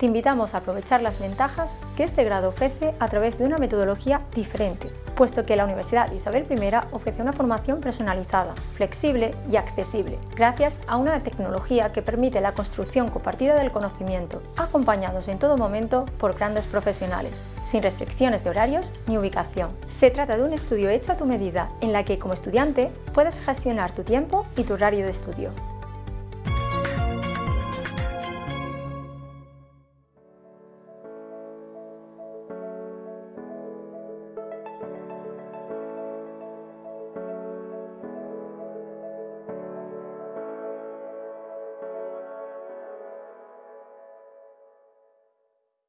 te invitamos a aprovechar las ventajas que este grado ofrece a través de una metodología diferente, puesto que la Universidad Isabel I ofrece una formación personalizada, flexible y accesible, gracias a una tecnología que permite la construcción compartida del conocimiento, acompañados en todo momento por grandes profesionales, sin restricciones de horarios ni ubicación. Se trata de un estudio hecho a tu medida, en la que como estudiante puedes gestionar tu tiempo y tu horario de estudio.